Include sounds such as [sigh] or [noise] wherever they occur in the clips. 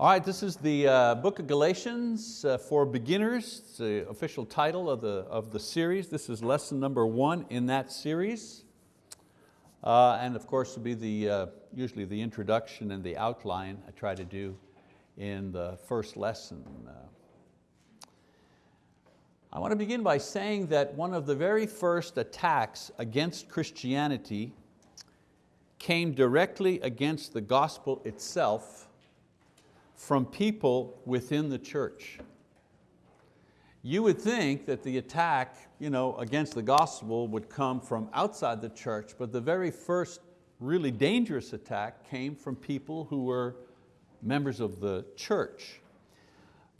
All right, this is the uh, book of Galatians uh, for beginners. It's the official title of the, of the series. This is lesson number one in that series. Uh, and of course, will be the, uh, usually the introduction and the outline I try to do in the first lesson. Uh, I want to begin by saying that one of the very first attacks against Christianity came directly against the gospel itself from people within the church. You would think that the attack you know, against the gospel would come from outside the church, but the very first really dangerous attack came from people who were members of the church.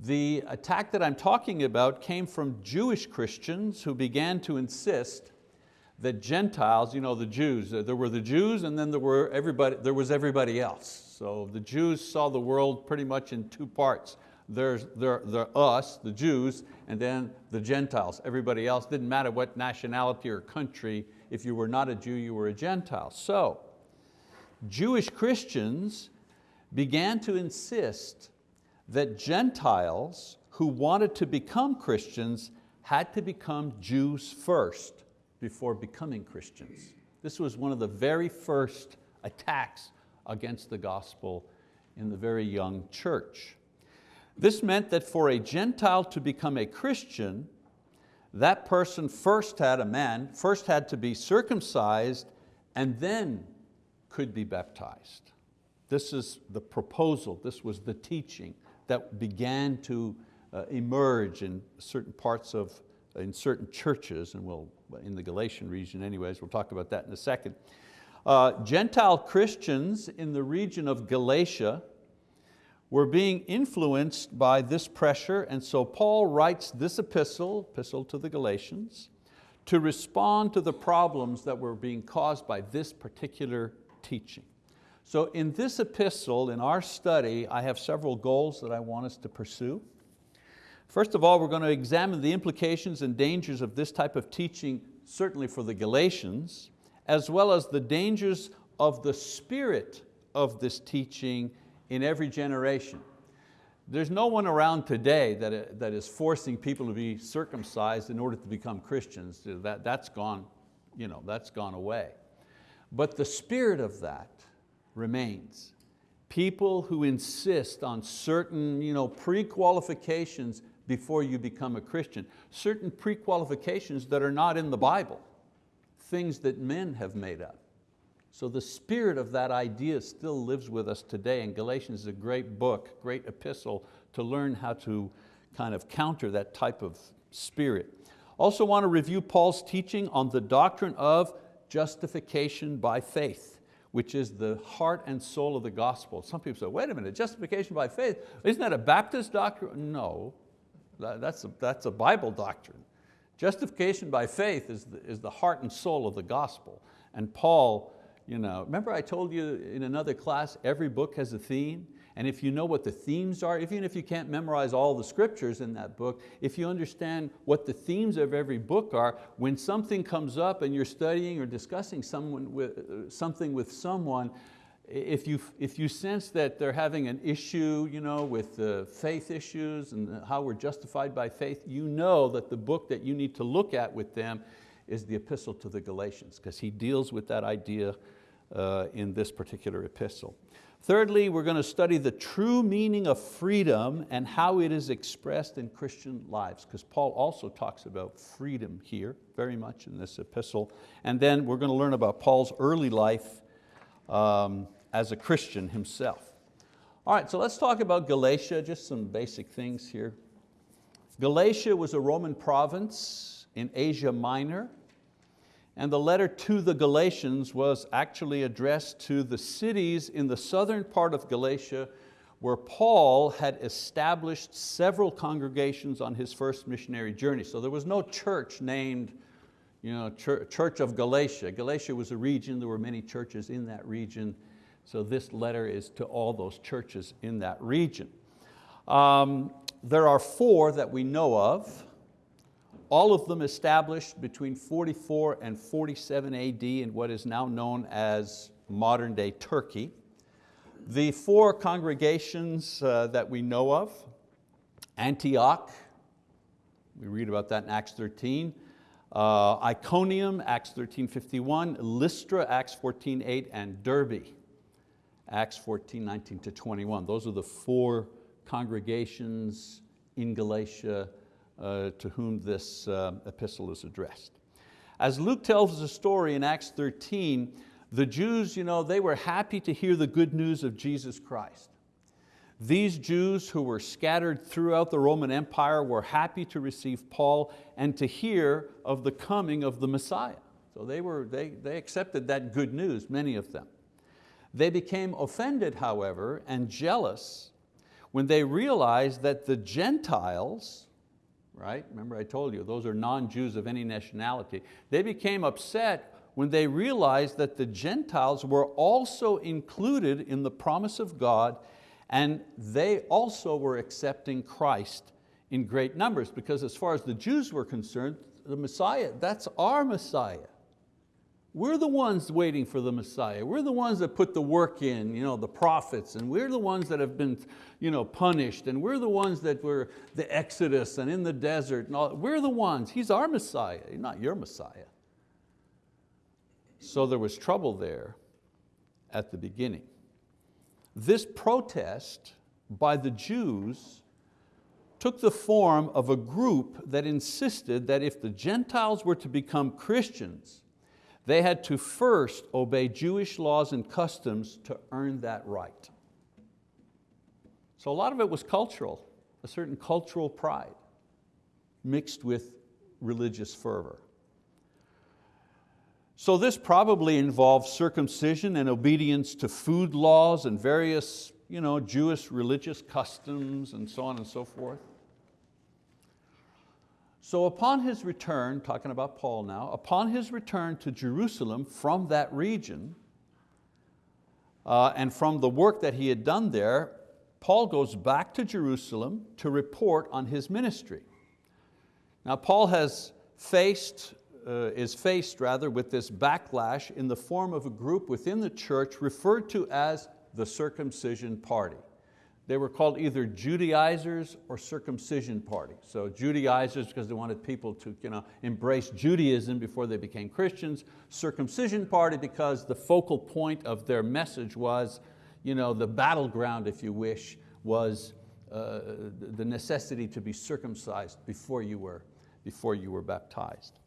The attack that I'm talking about came from Jewish Christians who began to insist that Gentiles, you know, the Jews, there were the Jews and then there, were everybody, there was everybody else. So the Jews saw the world pretty much in two parts. There's there, there us, the Jews, and then the Gentiles. Everybody else, didn't matter what nationality or country, if you were not a Jew, you were a Gentile. So Jewish Christians began to insist that Gentiles who wanted to become Christians had to become Jews first before becoming Christians. This was one of the very first attacks against the gospel in the very young church. This meant that for a Gentile to become a Christian, that person first had, a man, first had to be circumcised and then could be baptized. This is the proposal, this was the teaching that began to uh, emerge in certain parts of, in certain churches, and we'll, in the Galatian region anyways, we'll talk about that in a second. Uh, Gentile Christians in the region of Galatia were being influenced by this pressure and so Paul writes this epistle, epistle to the Galatians, to respond to the problems that were being caused by this particular teaching. So in this epistle, in our study, I have several goals that I want us to pursue. First of all, we're going to examine the implications and dangers of this type of teaching, certainly for the Galatians as well as the dangers of the spirit of this teaching in every generation. There's no one around today that, uh, that is forcing people to be circumcised in order to become Christians. That, that's, gone, you know, that's gone away. But the spirit of that remains. People who insist on certain you know, pre-qualifications before you become a Christian, certain pre-qualifications that are not in the Bible things that men have made up. So the spirit of that idea still lives with us today and Galatians is a great book, great epistle to learn how to kind of counter that type of spirit. Also want to review Paul's teaching on the doctrine of justification by faith, which is the heart and soul of the gospel. Some people say, wait a minute, justification by faith, isn't that a Baptist doctrine? No, that's a, that's a Bible doctrine. Justification by faith is the, is the heart and soul of the gospel. And Paul, you know, remember I told you in another class, every book has a theme, and if you know what the themes are, even if you can't memorize all the scriptures in that book, if you understand what the themes of every book are, when something comes up and you're studying or discussing someone with, uh, something with someone, if you, if you sense that they're having an issue you know, with uh, faith issues and how we're justified by faith, you know that the book that you need to look at with them is the epistle to the Galatians, because he deals with that idea uh, in this particular epistle. Thirdly, we're going to study the true meaning of freedom and how it is expressed in Christian lives, because Paul also talks about freedom here very much in this epistle. And then we're going to learn about Paul's early life um, as a Christian himself. All right, so let's talk about Galatia, just some basic things here. Galatia was a Roman province in Asia Minor, and the letter to the Galatians was actually addressed to the cities in the southern part of Galatia where Paul had established several congregations on his first missionary journey. So there was no church named you know, Church of Galatia. Galatia was a region, there were many churches in that region, so this letter is to all those churches in that region. Um, there are four that we know of, all of them established between 44 and 47 AD in what is now known as modern day Turkey. The four congregations uh, that we know of, Antioch, we read about that in Acts 13, uh, Iconium, Acts 13.51, Lystra, Acts 14.8, and Derbe, Acts 14, 19 to 21. Those are the four congregations in Galatia uh, to whom this uh, epistle is addressed. As Luke tells the story in Acts 13, the Jews, you know, they were happy to hear the good news of Jesus Christ. These Jews who were scattered throughout the Roman Empire were happy to receive Paul and to hear of the coming of the Messiah. So they, were, they, they accepted that good news, many of them. They became offended, however, and jealous when they realized that the Gentiles, right? Remember I told you, those are non-Jews of any nationality. They became upset when they realized that the Gentiles were also included in the promise of God and they also were accepting Christ in great numbers because as far as the Jews were concerned, the Messiah, that's our Messiah. We're the ones waiting for the Messiah. We're the ones that put the work in, you know, the prophets, and we're the ones that have been you know, punished, and we're the ones that were the Exodus and in the desert. And all. We're the ones, He's our Messiah, not your Messiah. So there was trouble there at the beginning. This protest by the Jews took the form of a group that insisted that if the Gentiles were to become Christians, they had to first obey Jewish laws and customs to earn that right. So a lot of it was cultural, a certain cultural pride mixed with religious fervor. So this probably involved circumcision and obedience to food laws and various you know, Jewish religious customs and so on and so forth. So upon his return, talking about Paul now, upon his return to Jerusalem from that region uh, and from the work that he had done there, Paul goes back to Jerusalem to report on his ministry. Now Paul has faced, uh, is faced rather with this backlash in the form of a group within the church referred to as the circumcision party. They were called either Judaizers or circumcision party. So Judaizers because they wanted people to you know, embrace Judaism before they became Christians. Circumcision party because the focal point of their message was, you know, the battleground, if you wish, was uh, the necessity to be circumcised before you, were, before you were baptized.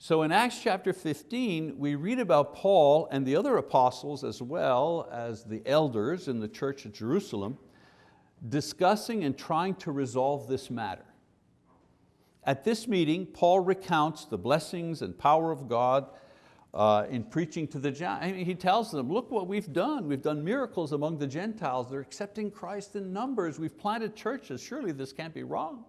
So in Acts chapter 15, we read about Paul and the other apostles as well as the elders in the church at Jerusalem discussing and trying to resolve this matter. At this meeting, Paul recounts the blessings and power of God uh, in preaching to the Gentiles. Mean, he tells them, look what we've done. We've done miracles among the Gentiles. They're accepting Christ in numbers. We've planted churches. Surely this can't be wrong.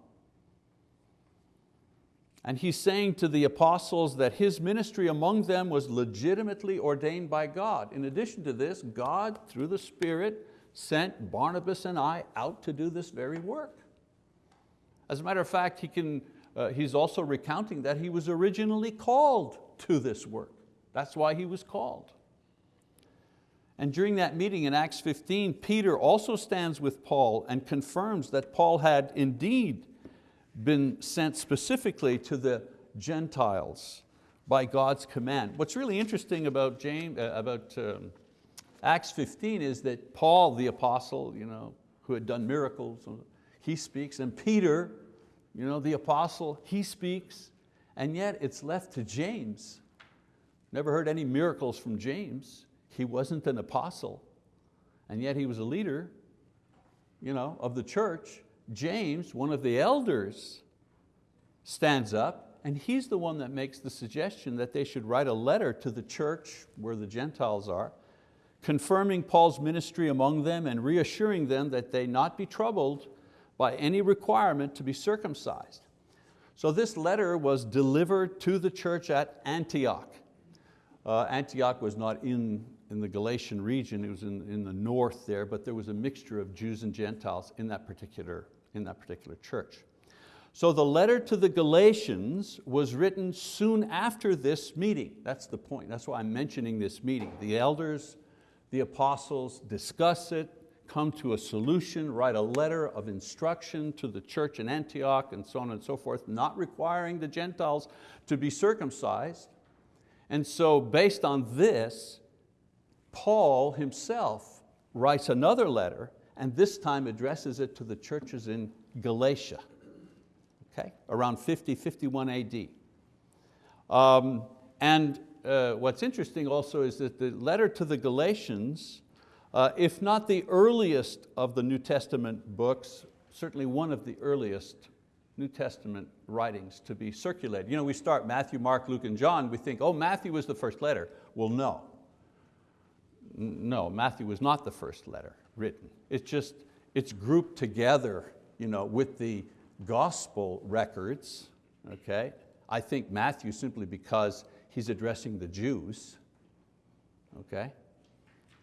And he's saying to the apostles that his ministry among them was legitimately ordained by God. In addition to this, God, through the Spirit, sent Barnabas and I out to do this very work. As a matter of fact, he can, uh, he's also recounting that he was originally called to this work. That's why he was called. And during that meeting in Acts 15, Peter also stands with Paul and confirms that Paul had indeed been sent specifically to the Gentiles by God's command. What's really interesting about, James, uh, about um, Acts 15 is that Paul, the apostle, you know, who had done miracles, he speaks, and Peter, you know, the apostle, he speaks, and yet it's left to James. Never heard any miracles from James. He wasn't an apostle, and yet he was a leader you know, of the church. James, one of the elders, stands up and he's the one that makes the suggestion that they should write a letter to the church where the Gentiles are confirming Paul's ministry among them and reassuring them that they not be troubled by any requirement to be circumcised. So this letter was delivered to the church at Antioch. Uh, Antioch was not in, in the Galatian region, it was in, in the north there, but there was a mixture of Jews and Gentiles in that particular, in that particular church. So the letter to the Galatians was written soon after this meeting. That's the point, that's why I'm mentioning this meeting. The elders the apostles discuss it, come to a solution, write a letter of instruction to the church in Antioch and so on and so forth, not requiring the Gentiles to be circumcised. And so based on this, Paul himself writes another letter and this time addresses it to the churches in Galatia, okay? around 50, 51 AD. Um, and uh, what's interesting also is that the letter to the Galatians uh, if not the earliest of the New Testament books, certainly one of the earliest New Testament writings to be circulated. You know, we start Matthew, Mark, Luke, and John, we think, oh, Matthew was the first letter. Well, no. No, Matthew was not the first letter written. It's just, it's grouped together you know, with the gospel records, okay? I think Matthew simply because he's addressing the Jews, okay?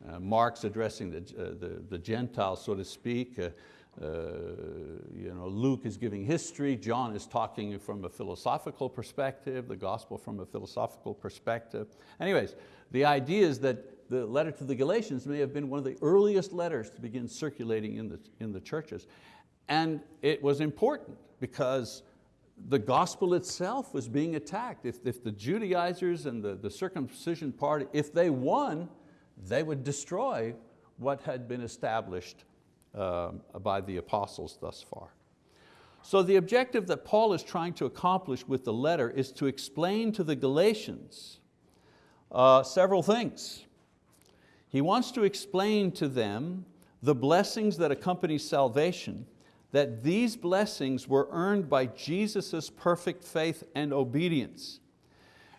Uh, Mark's addressing the, uh, the, the, Gentiles, so to speak. Uh, uh, you know, Luke is giving history, John is talking from a philosophical perspective, the gospel from a philosophical perspective. Anyways, the idea is that the letter to the Galatians may have been one of the earliest letters to begin circulating in the, in the churches. And it was important because the gospel itself was being attacked. If, if the Judaizers and the, the circumcision party, if they won, they would destroy what had been established uh, by the apostles thus far. So the objective that Paul is trying to accomplish with the letter is to explain to the Galatians uh, several things. He wants to explain to them the blessings that accompany salvation, that these blessings were earned by Jesus' perfect faith and obedience,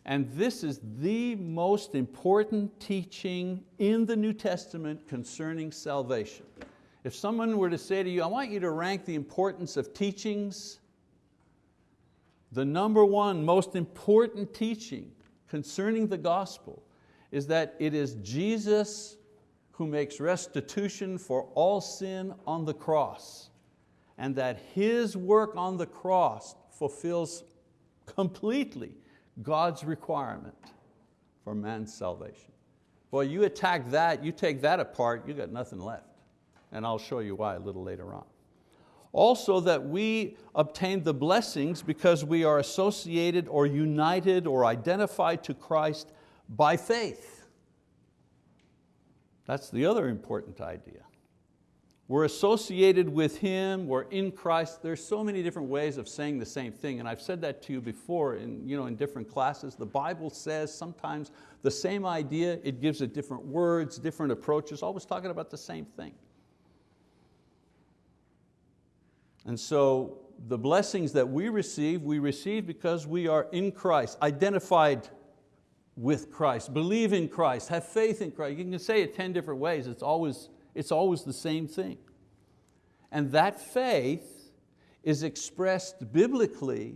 and this is the most important teaching in the New Testament concerning salvation. If someone were to say to you, I want you to rank the importance of teachings, the number one most important teaching concerning the gospel is that it is Jesus who makes restitution for all sin on the cross and that His work on the cross fulfills completely God's requirement for man's salvation. Boy, you attack that, you take that apart, you got nothing left. And I'll show you why a little later on. Also that we obtain the blessings because we are associated or united or identified to Christ by faith. That's the other important idea. We're associated with Him, we're in Christ. There's so many different ways of saying the same thing, and I've said that to you before in, you know, in different classes. The Bible says sometimes the same idea, it gives it different words, different approaches, always talking about the same thing. And so the blessings that we receive, we receive because we are in Christ, identified with Christ, believe in Christ, have faith in Christ. You can say it 10 different ways, it's always it's always the same thing. And that faith is expressed biblically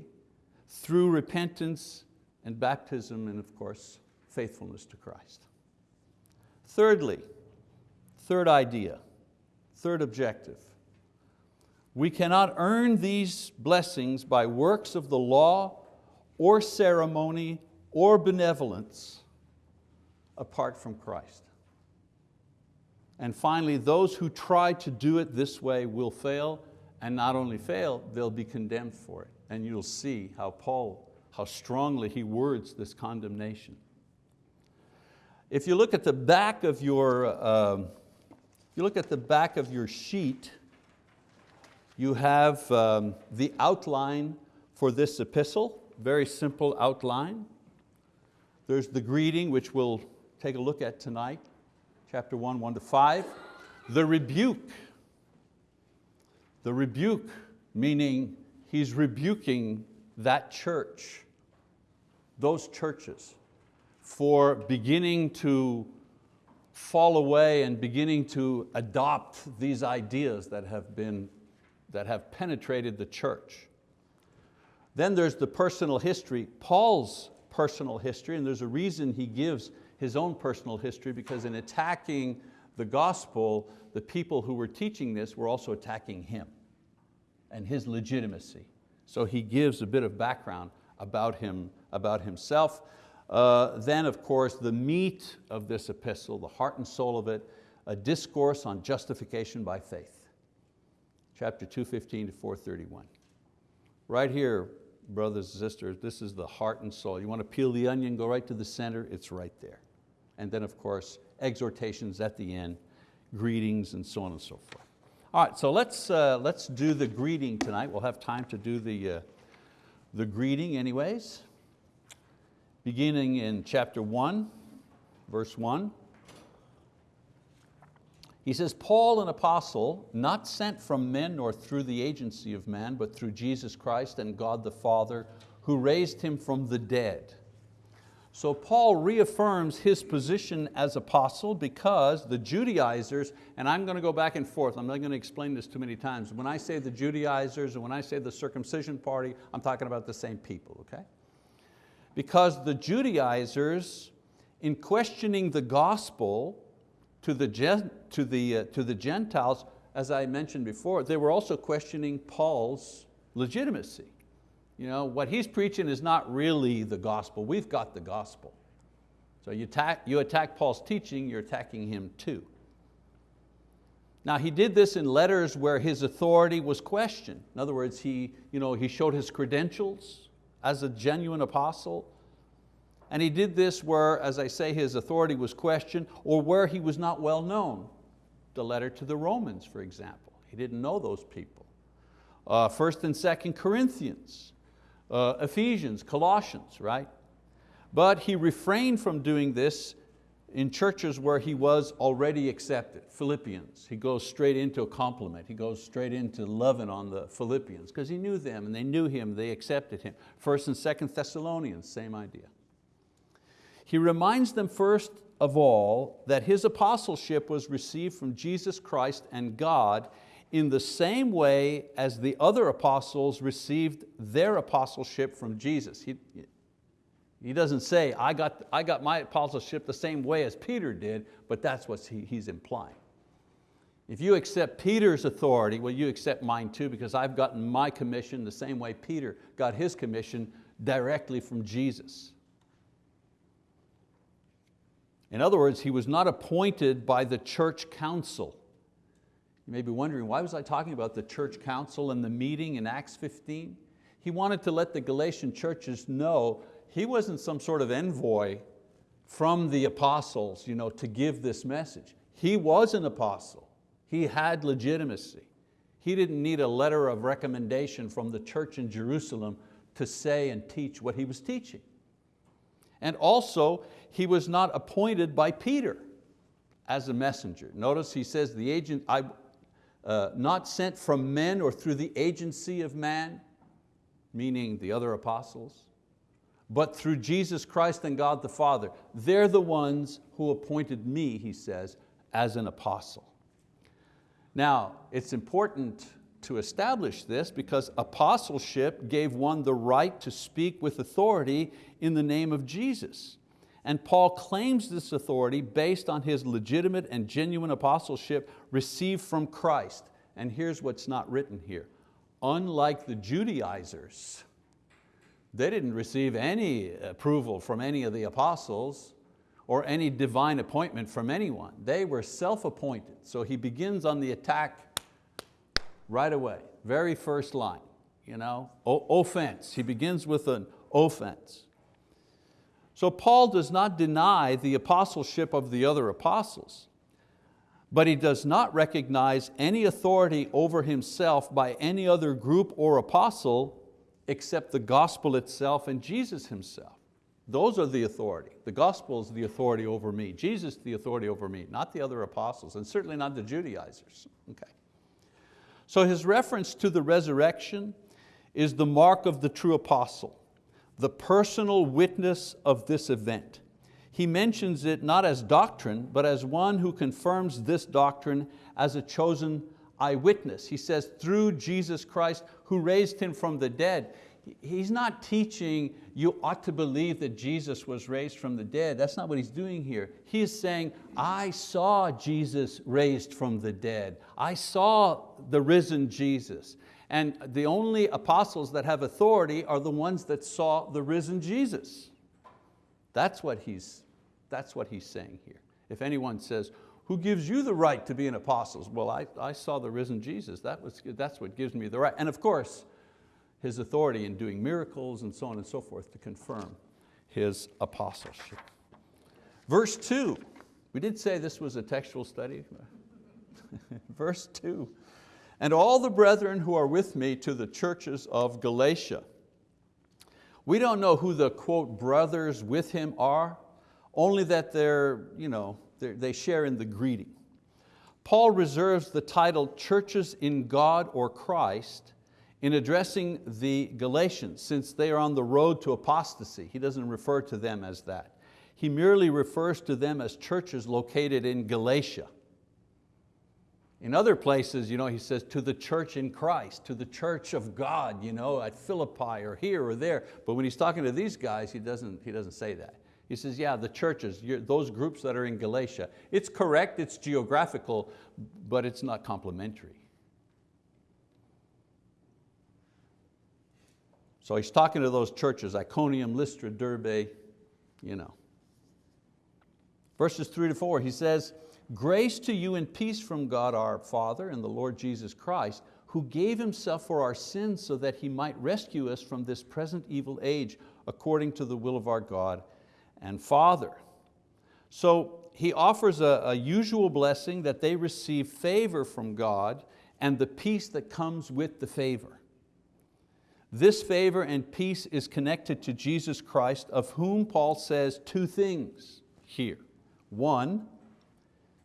through repentance and baptism and of course, faithfulness to Christ. Thirdly, third idea, third objective, we cannot earn these blessings by works of the law or ceremony or benevolence apart from Christ. And finally, those who try to do it this way will fail, and not only fail, they'll be condemned for it. And you'll see how Paul, how strongly he words this condemnation. If you look at the back of your, uh, you look at the back of your sheet, you have um, the outline for this epistle, very simple outline. There's the greeting, which we'll take a look at tonight chapter 1, 1 to 5. The rebuke, the rebuke meaning he's rebuking that church, those churches, for beginning to fall away and beginning to adopt these ideas that have, been, that have penetrated the church. Then there's the personal history, Paul's personal history, and there's a reason he gives his own personal history because in attacking the gospel, the people who were teaching this were also attacking him and his legitimacy. So he gives a bit of background about, him, about himself. Uh, then of course the meat of this epistle, the heart and soul of it, a discourse on justification by faith. Chapter 215 to 431. Right here, brothers and sisters, this is the heart and soul. You want to peel the onion, go right to the center, it's right there. And then of course, exhortations at the end, greetings and so on and so forth. All right, so let's, uh, let's do the greeting tonight. We'll have time to do the, uh, the greeting anyways. Beginning in chapter one, verse one. He says, Paul an apostle, not sent from men nor through the agency of man, but through Jesus Christ and God the Father, who raised him from the dead. So Paul reaffirms his position as apostle because the Judaizers, and I'm going to go back and forth, I'm not going to explain this too many times. When I say the Judaizers and when I say the circumcision party, I'm talking about the same people, okay? Because the Judaizers, in questioning the gospel, to the, to, the, uh, to the Gentiles, as I mentioned before, they were also questioning Paul's legitimacy. You know, what he's preaching is not really the gospel. We've got the gospel. So you attack, you attack Paul's teaching, you're attacking him too. Now he did this in letters where his authority was questioned. In other words, he, you know, he showed his credentials as a genuine apostle. And he did this where, as I say, his authority was questioned or where he was not well known. The letter to the Romans, for example. He didn't know those people. Uh, first and second Corinthians, uh, Ephesians, Colossians, right? But he refrained from doing this in churches where he was already accepted. Philippians, he goes straight into a compliment. He goes straight into loving on the Philippians because he knew them and they knew him, they accepted him. First and second Thessalonians, same idea. He reminds them first of all that his apostleship was received from Jesus Christ and God in the same way as the other apostles received their apostleship from Jesus. He, he doesn't say, I got, I got my apostleship the same way as Peter did, but that's what he, he's implying. If you accept Peter's authority, well, you accept mine too because I've gotten my commission the same way Peter got his commission directly from Jesus. In other words, he was not appointed by the church council. You may be wondering, why was I talking about the church council and the meeting in Acts 15? He wanted to let the Galatian churches know he wasn't some sort of envoy from the apostles you know, to give this message. He was an apostle. He had legitimacy. He didn't need a letter of recommendation from the church in Jerusalem to say and teach what he was teaching. And also, he was not appointed by Peter as a messenger. Notice he says, the agent, I, uh, not sent from men or through the agency of man, meaning the other apostles, but through Jesus Christ and God the Father. They're the ones who appointed me, he says, as an apostle. Now, it's important to establish this because apostleship gave one the right to speak with authority in the name of Jesus. And Paul claims this authority based on his legitimate and genuine apostleship received from Christ. And here's what's not written here. Unlike the Judaizers, they didn't receive any approval from any of the apostles or any divine appointment from anyone. They were self-appointed. So he begins on the attack right away, very first line. You know, offense, he begins with an offense. So Paul does not deny the apostleship of the other apostles, but he does not recognize any authority over himself by any other group or apostle except the gospel itself and Jesus himself. Those are the authority. The gospel is the authority over me. Jesus the authority over me, not the other apostles, and certainly not the Judaizers. Okay. So his reference to the resurrection is the mark of the true apostle the personal witness of this event. He mentions it not as doctrine, but as one who confirms this doctrine as a chosen eyewitness. He says, through Jesus Christ who raised him from the dead. He's not teaching you ought to believe that Jesus was raised from the dead. That's not what he's doing here. He is saying, I saw Jesus raised from the dead. I saw the risen Jesus. And the only apostles that have authority are the ones that saw the risen Jesus. That's what he's, that's what he's saying here. If anyone says, who gives you the right to be an apostle? Well, I, I saw the risen Jesus. That was, that's what gives me the right. And of course, his authority in doing miracles and so on and so forth to confirm his apostleship. Verse two, we did say this was a textual study. [laughs] Verse two, and all the brethren who are with me to the churches of Galatia. We don't know who the quote brothers with him are, only that they're, you know, they're, they share in the greeting. Paul reserves the title churches in God or Christ in addressing the Galatians since they are on the road to apostasy. He doesn't refer to them as that. He merely refers to them as churches located in Galatia. In other places, you know, he says to the church in Christ, to the church of God, you know, at Philippi or here or there. But when he's talking to these guys, he doesn't, he doesn't say that. He says, yeah, the churches, those groups that are in Galatia. It's correct, it's geographical, but it's not complimentary. So he's talking to those churches, Iconium, Lystra, Derbe, you know. Verses three to four, he says, Grace to you and peace from God our Father and the Lord Jesus Christ, who gave Himself for our sins so that He might rescue us from this present evil age, according to the will of our God and Father. So he offers a, a usual blessing that they receive favor from God and the peace that comes with the favor. This favor and peace is connected to Jesus Christ, of whom Paul says two things here. One,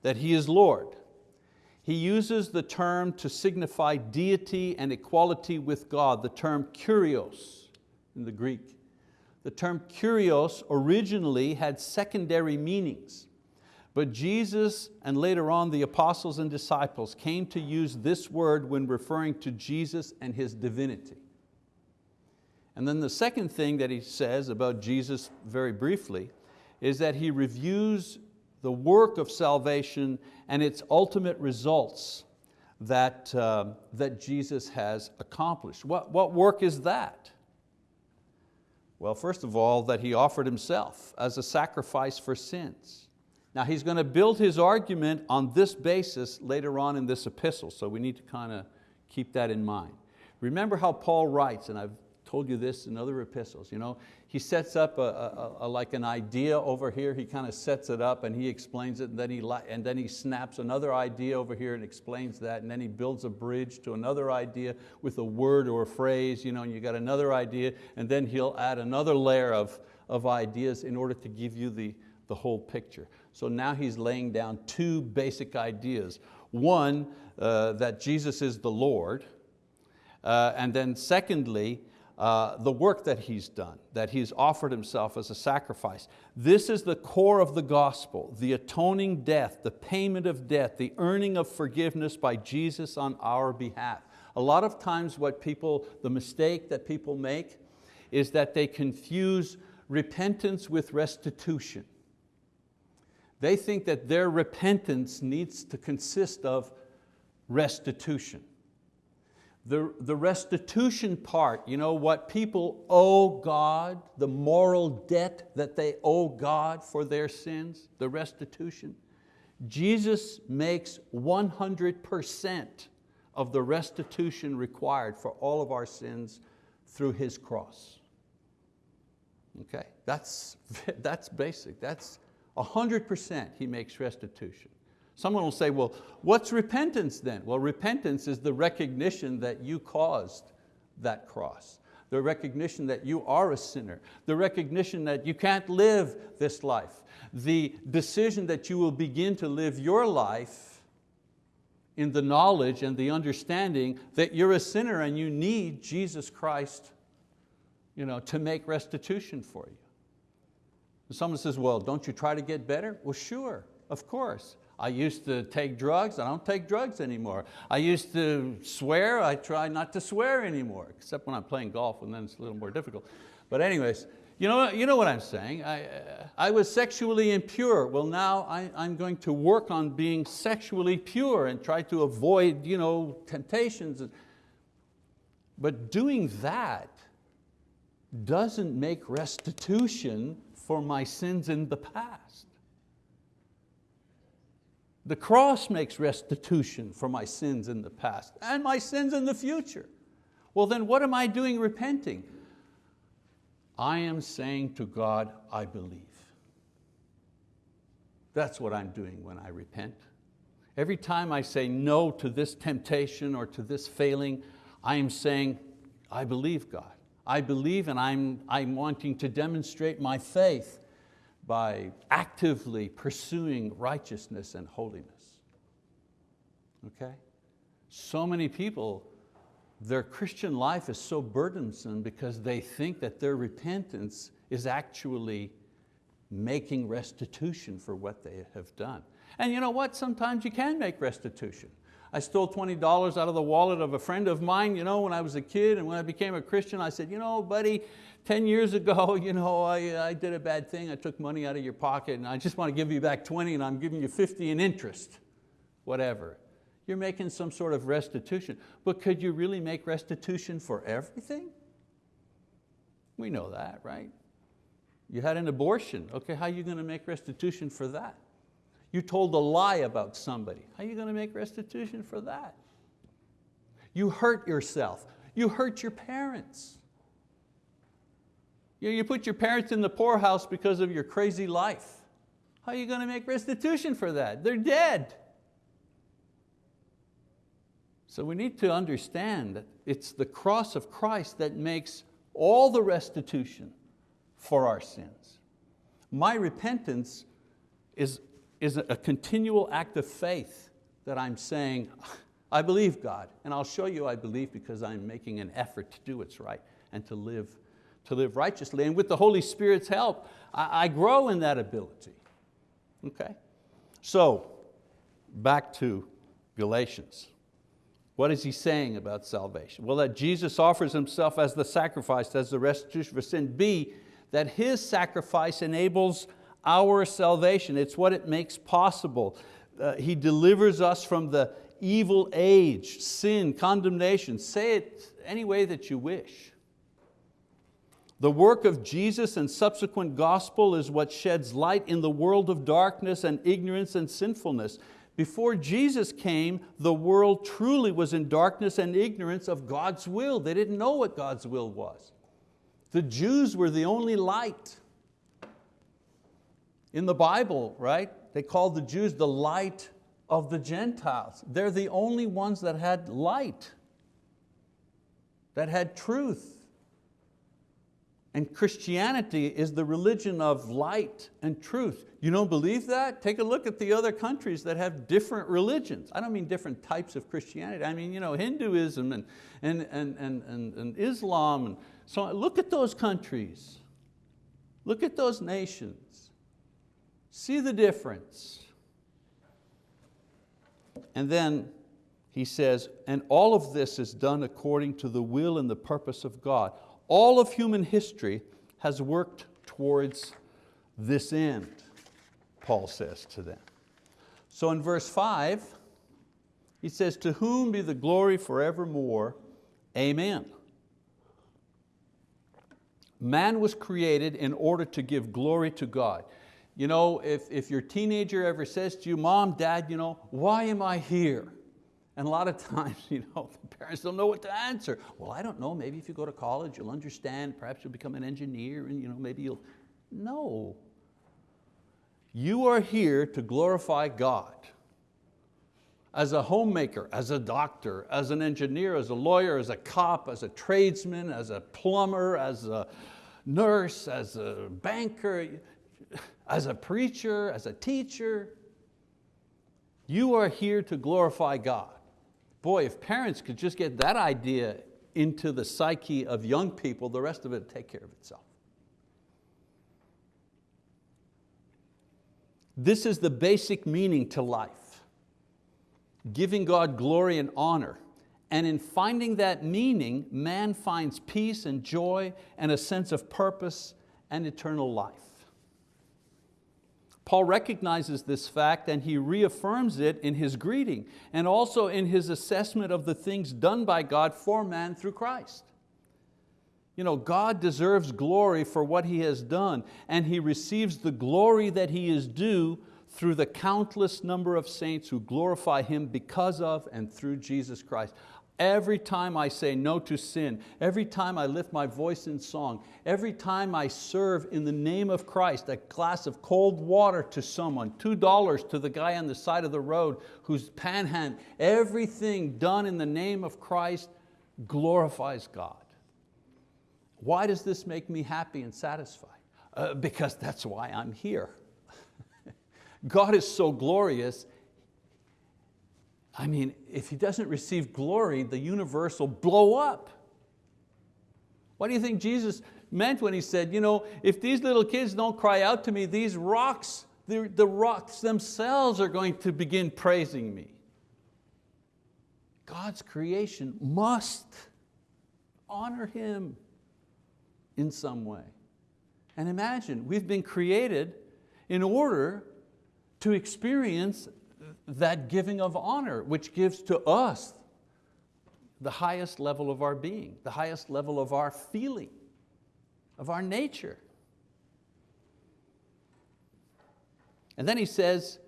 that He is Lord. He uses the term to signify deity and equality with God, the term kurios in the Greek. The term kurios originally had secondary meanings, but Jesus and later on the apostles and disciples came to use this word when referring to Jesus and His divinity. And then the second thing that he says about Jesus very briefly is that he reviews the work of salvation and its ultimate results that, uh, that Jesus has accomplished. What, what work is that? Well, first of all, that He offered Himself as a sacrifice for sins. Now he's going to build his argument on this basis later on in this epistle, so we need to kind of keep that in mind. Remember how Paul writes, and I've told you this in other epistles. You know, he sets up a, a, a, like an idea over here, he kind of sets it up and he explains it and then, he, and then he snaps another idea over here and explains that and then he builds a bridge to another idea with a word or a phrase you know, and you got another idea and then he'll add another layer of, of ideas in order to give you the, the whole picture. So now he's laying down two basic ideas. One, uh, that Jesus is the Lord, uh, and then secondly, uh, the work that He's done, that He's offered Himself as a sacrifice. This is the core of the gospel, the atoning death, the payment of debt, the earning of forgiveness by Jesus on our behalf. A lot of times what people, the mistake that people make is that they confuse repentance with restitution. They think that their repentance needs to consist of restitution. The, the restitution part, you know, what people owe God, the moral debt that they owe God for their sins, the restitution. Jesus makes 100% of the restitution required for all of our sins through His cross. Okay, that's, [laughs] that's basic, that's 100% He makes restitution. Someone will say, well, what's repentance then? Well, repentance is the recognition that you caused that cross. The recognition that you are a sinner. The recognition that you can't live this life. The decision that you will begin to live your life in the knowledge and the understanding that you're a sinner and you need Jesus Christ you know, to make restitution for you. Someone says, well, don't you try to get better? Well, sure, of course. I used to take drugs, I don't take drugs anymore. I used to swear, I try not to swear anymore, except when I'm playing golf and then it's a little more difficult. But anyways, you know, you know what I'm saying. I, uh, I was sexually impure. Well now I, I'm going to work on being sexually pure and try to avoid you know, temptations. But doing that doesn't make restitution for my sins in the past. The cross makes restitution for my sins in the past and my sins in the future. Well then what am I doing repenting? I am saying to God, I believe. That's what I'm doing when I repent. Every time I say no to this temptation or to this failing, I am saying, I believe God. I believe and I'm, I'm wanting to demonstrate my faith by actively pursuing righteousness and holiness. Okay? So many people, their Christian life is so burdensome because they think that their repentance is actually making restitution for what they have done. And you know what, sometimes you can make restitution. I stole $20 out of the wallet of a friend of mine you know, when I was a kid and when I became a Christian, I said, you know, buddy, 10 years ago, [laughs] you know, I, I did a bad thing, I took money out of your pocket and I just want to give you back 20 and I'm giving you 50 in interest, whatever. You're making some sort of restitution. But could you really make restitution for everything? We know that, right? You had an abortion, okay, how are you going to make restitution for that? You told a lie about somebody. How are you going to make restitution for that? You hurt yourself. You hurt your parents. You, you put your parents in the poorhouse because of your crazy life. How are you going to make restitution for that? They're dead. So we need to understand that it's the cross of Christ that makes all the restitution for our sins. My repentance is is a continual act of faith that I'm saying, I believe God, and I'll show you I believe because I'm making an effort to do what's right and to live, to live righteously. And with the Holy Spirit's help, I, I grow in that ability. Okay? So, back to Galatians. What is he saying about salvation? Well, that Jesus offers Himself as the sacrifice, as the restitution for sin. B, that His sacrifice enables our salvation. It's what it makes possible. Uh, he delivers us from the evil age, sin, condemnation. Say it any way that you wish. The work of Jesus and subsequent gospel is what sheds light in the world of darkness and ignorance and sinfulness. Before Jesus came, the world truly was in darkness and ignorance of God's will. They didn't know what God's will was. The Jews were the only light. In the Bible, right, they called the Jews the light of the Gentiles. They're the only ones that had light, that had truth. And Christianity is the religion of light and truth. You don't believe that? Take a look at the other countries that have different religions. I don't mean different types of Christianity. I mean you know, Hinduism and, and, and, and, and, and Islam. And so. Look at those countries. Look at those nations. See the difference. And then he says, and all of this is done according to the will and the purpose of God. All of human history has worked towards this end, Paul says to them. So in verse five, he says, to whom be the glory forevermore, amen. Man was created in order to give glory to God. You know, if, if your teenager ever says to you, mom, dad, you know, why am I here? And a lot of [laughs] times, you know, the parents don't know what to answer. Well, I don't know, maybe if you go to college, you'll understand, perhaps you'll become an engineer and you know, maybe you'll, no. You are here to glorify God. As a homemaker, as a doctor, as an engineer, as a lawyer, as a cop, as a tradesman, as a plumber, as a nurse, as a banker, [laughs] as a preacher, as a teacher. You are here to glorify God. Boy, if parents could just get that idea into the psyche of young people, the rest of it would take care of itself. This is the basic meaning to life. Giving God glory and honor. And in finding that meaning, man finds peace and joy and a sense of purpose and eternal life. Paul recognizes this fact and he reaffirms it in his greeting and also in his assessment of the things done by God for man through Christ. You know, God deserves glory for what He has done, and He receives the glory that He is due through the countless number of saints who glorify Him because of and through Jesus Christ. Every time I say no to sin, every time I lift my voice in song, every time I serve in the name of Christ, a glass of cold water to someone, $2 to the guy on the side of the road who's panhand, everything done in the name of Christ glorifies God. Why does this make me happy and satisfied? Uh, because that's why I'm here. [laughs] God is so glorious, I mean, if he doesn't receive glory, the universe will blow up. What do you think Jesus meant when he said, you know, if these little kids don't cry out to me, these rocks, the, the rocks themselves are going to begin praising me. God's creation must honor Him in some way. And imagine, we've been created in order to experience that giving of honor, which gives to us the highest level of our being, the highest level of our feeling, of our nature. And then he says,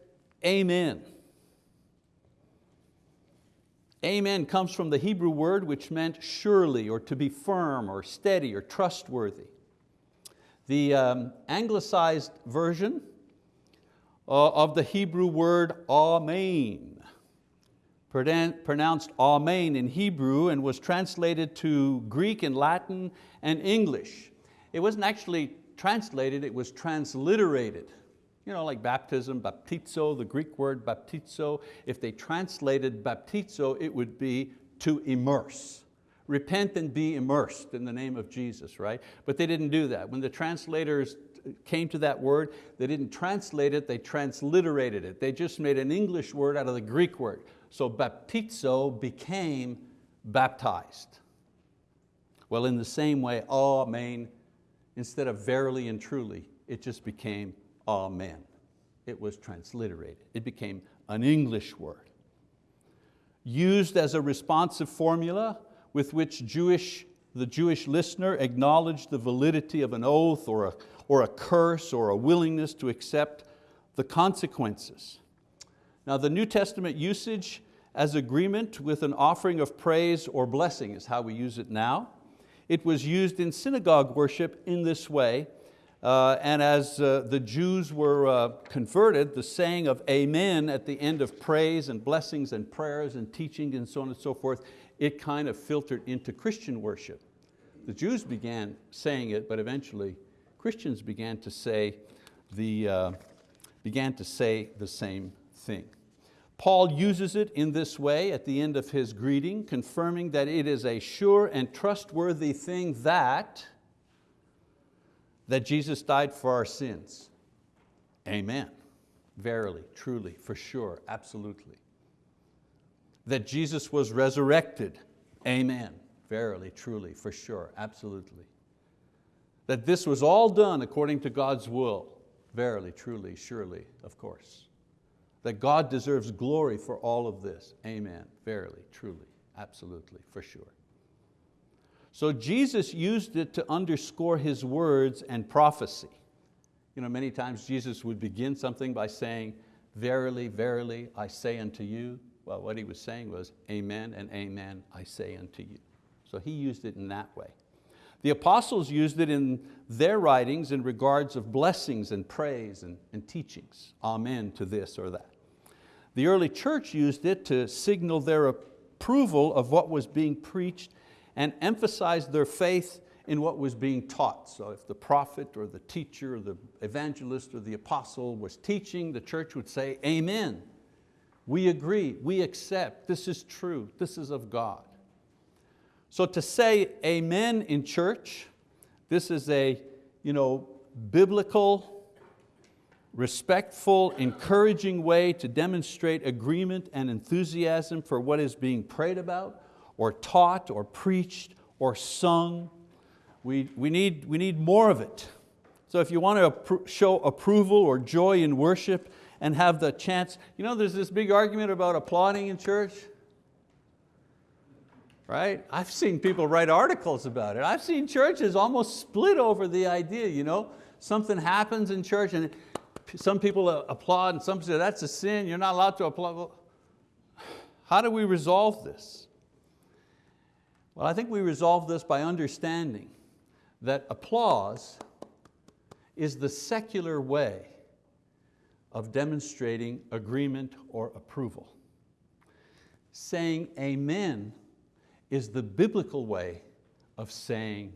amen. Amen comes from the Hebrew word which meant surely or to be firm or steady or trustworthy. The um, anglicized version Uh, of the Hebrew word amen, pronounced amen in Hebrew and was translated to Greek and Latin and English. It wasn't actually translated, it was transliterated. You know, like baptism, baptizo, the Greek word baptizo, if they translated baptizo, it would be to immerse. Repent and be immersed in the name of Jesus, right? But they didn't do that. When the translators came to that word, they didn't translate it, they transliterated it. They just made an English word out of the Greek word. So baptizo became baptized. Well, in the same way, amen, instead of verily and truly, it just became amen. It was transliterated. It became an English word. Used as a responsive formula with which Jewish, the Jewish listener acknowledged the validity of an oath or a, or a curse or a willingness to accept the consequences. Now the New Testament usage as agreement with an offering of praise or blessing is how we use it now. It was used in synagogue worship in this way, uh, and as uh, the Jews were uh, converted, the saying of amen at the end of praise and blessings and prayers and teaching and so on and so forth, it kind of filtered into Christian worship. The Jews began saying it, but eventually Christians began to say the, uh, began to say the same thing. Paul uses it in this way at the end of his greeting, confirming that it is a sure and trustworthy thing that, that Jesus died for our sins. Amen. Verily, truly, for sure, absolutely. That Jesus was resurrected. Amen. Verily, truly, for sure, absolutely that this was all done according to God's will. Verily, truly, surely, of course. That God deserves glory for all of this. Amen, verily, truly, absolutely, for sure. So Jesus used it to underscore His words and prophecy. You know, many times Jesus would begin something by saying, verily, verily, I say unto you. Well, what He was saying was, amen and amen, I say unto you. So He used it in that way. The apostles used it in their writings in regards of blessings and praise and, and teachings. Amen to this or that. The early church used it to signal their approval of what was being preached and emphasize their faith in what was being taught. So if the prophet or the teacher or the evangelist or the apostle was teaching, the church would say, amen. We agree, we accept, this is true, this is of God. So to say amen in church, this is a you know, biblical, respectful, encouraging way to demonstrate agreement and enthusiasm for what is being prayed about or taught or preached or sung. We, we, need, we need more of it. So if you want to show approval or joy in worship and have the chance, you know there's this big argument about applauding in church. Right? I've seen people write articles about it. I've seen churches almost split over the idea, you know? Something happens in church and some people applaud and some say that's a sin, you're not allowed to applaud. How do we resolve this? Well, I think we resolve this by understanding that applause is the secular way of demonstrating agreement or approval. Saying amen is the biblical way of saying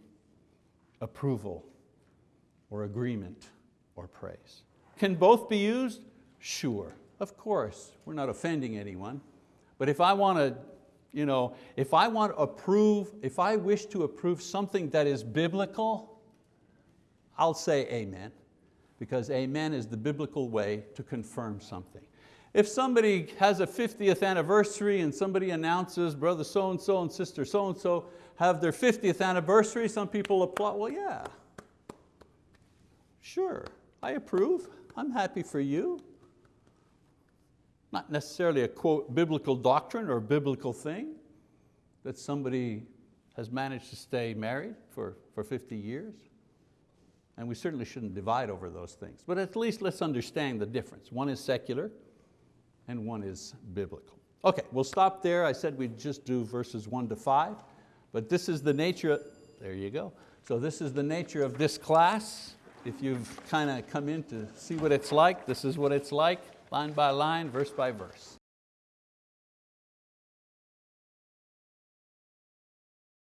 approval or agreement or praise. Can both be used? Sure, of course. We're not offending anyone. But if I want to, you know, if I want to approve, if I wish to approve something that is biblical, I'll say amen, because amen is the biblical way to confirm something. If somebody has a 50th anniversary and somebody announces brother so-and-so and sister so-and-so have their 50th anniversary, some people applaud, well yeah, sure, I approve, I'm happy for you. Not necessarily a quote biblical doctrine or biblical thing that somebody has managed to stay married for, for 50 years. And we certainly shouldn't divide over those things. But at least let's understand the difference. One is secular and one is biblical. Okay, we'll stop there. I said we'd just do verses one to five, but this is the nature, there you go. So this is the nature of this class. If you've kind of come in to see what it's like, this is what it's like, line by line, verse by verse.